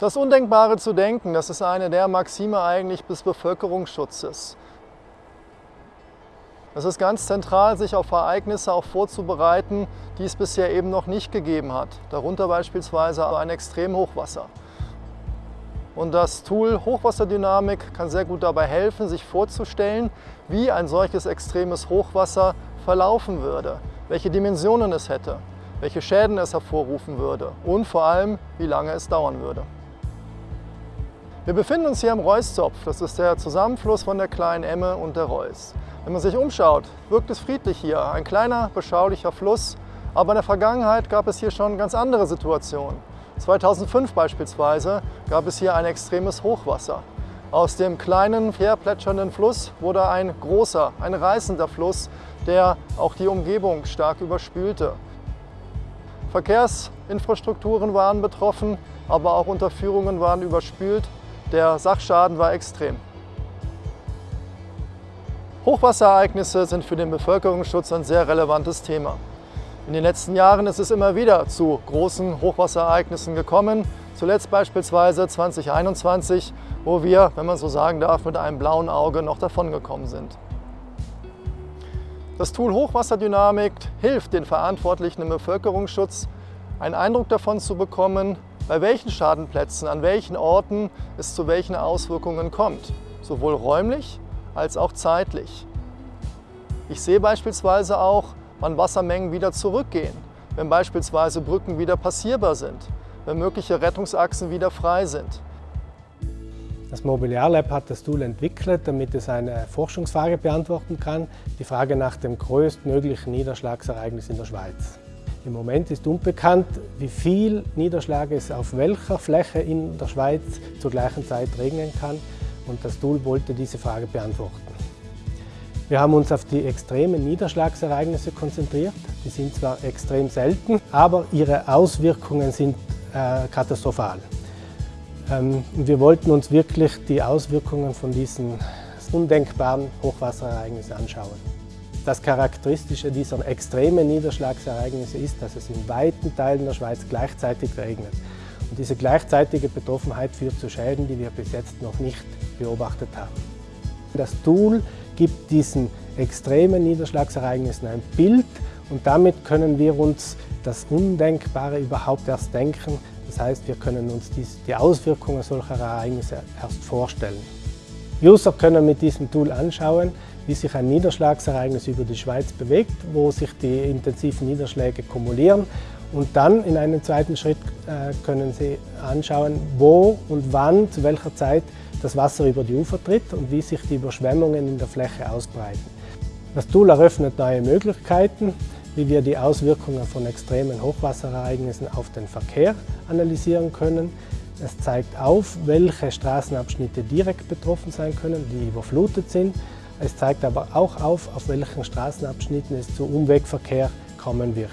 Das Undenkbare zu denken, das ist eine der Maxime eigentlich des Bevölkerungsschutzes. Es ist ganz zentral, sich auf Ereignisse auch vorzubereiten, die es bisher eben noch nicht gegeben hat. Darunter beispielsweise ein Extremhochwasser. Und das Tool Hochwasserdynamik kann sehr gut dabei helfen, sich vorzustellen, wie ein solches extremes Hochwasser verlaufen würde, welche Dimensionen es hätte, welche Schäden es hervorrufen würde und vor allem, wie lange es dauern würde. Wir befinden uns hier am Reuszopf. Das ist der Zusammenfluss von der kleinen Emme und der Reuss. Wenn man sich umschaut, wirkt es friedlich hier. Ein kleiner, beschaulicher Fluss. Aber in der Vergangenheit gab es hier schon ganz andere Situationen. 2005 beispielsweise gab es hier ein extremes Hochwasser. Aus dem kleinen, fair plätschernden Fluss wurde ein großer, ein reißender Fluss, der auch die Umgebung stark überspülte. Verkehrsinfrastrukturen waren betroffen, aber auch Unterführungen waren überspült. Der Sachschaden war extrem. Hochwasserereignisse sind für den Bevölkerungsschutz ein sehr relevantes Thema. In den letzten Jahren ist es immer wieder zu großen Hochwasserereignissen gekommen. Zuletzt beispielsweise 2021, wo wir, wenn man so sagen darf, mit einem blauen Auge noch davongekommen sind. Das Tool Hochwasserdynamik hilft den Verantwortlichen im Bevölkerungsschutz, einen Eindruck davon zu bekommen, bei welchen Schadenplätzen, an welchen Orten es zu welchen Auswirkungen kommt, sowohl räumlich als auch zeitlich. Ich sehe beispielsweise auch, wann Wassermengen wieder zurückgehen, wenn beispielsweise Brücken wieder passierbar sind, wenn mögliche Rettungsachsen wieder frei sind. Das Mobiliar Lab hat das Tool entwickelt, damit es eine Forschungsfrage beantworten kann, die Frage nach dem größtmöglichen Niederschlagsereignis in der Schweiz. Im Moment ist unbekannt, wie viel Niederschlag es auf welcher Fläche in der Schweiz zur gleichen Zeit regnen kann und das Tool wollte diese Frage beantworten. Wir haben uns auf die extremen Niederschlagsereignisse konzentriert. Die sind zwar extrem selten, aber ihre Auswirkungen sind äh, katastrophal. Ähm, wir wollten uns wirklich die Auswirkungen von diesen undenkbaren Hochwasserereignissen anschauen. Das Charakteristische dieser extremen Niederschlagsereignisse ist, dass es in weiten Teilen der Schweiz gleichzeitig regnet. Und diese gleichzeitige Betroffenheit führt zu Schäden, die wir bis jetzt noch nicht beobachtet haben. Das Tool gibt diesen extremen Niederschlagsereignissen ein Bild und damit können wir uns das Undenkbare überhaupt erst denken. Das heißt, wir können uns die Auswirkungen solcher Ereignisse erst vorstellen. User können mit diesem Tool anschauen, wie sich ein Niederschlagsereignis über die Schweiz bewegt, wo sich die intensiven Niederschläge kumulieren. Und dann in einem zweiten Schritt äh, können Sie anschauen, wo und wann, zu welcher Zeit das Wasser über die Ufer tritt und wie sich die Überschwemmungen in der Fläche ausbreiten. Das Tool eröffnet neue Möglichkeiten, wie wir die Auswirkungen von extremen Hochwasserereignissen auf den Verkehr analysieren können. Es zeigt auf, welche Straßenabschnitte direkt betroffen sein können, die überflutet sind. Es zeigt aber auch auf, auf welchen Straßenabschnitten es zu Umwegverkehr kommen wird.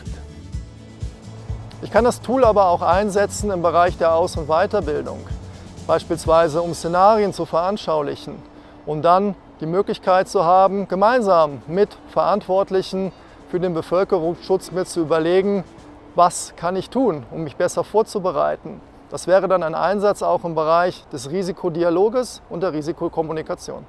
Ich kann das Tool aber auch einsetzen im Bereich der Aus- und Weiterbildung, beispielsweise um Szenarien zu veranschaulichen, um dann die Möglichkeit zu haben, gemeinsam mit Verantwortlichen für den Bevölkerungsschutz mir zu überlegen, was kann ich tun, um mich besser vorzubereiten. Das wäre dann ein Einsatz auch im Bereich des Risikodialoges und der Risikokommunikation.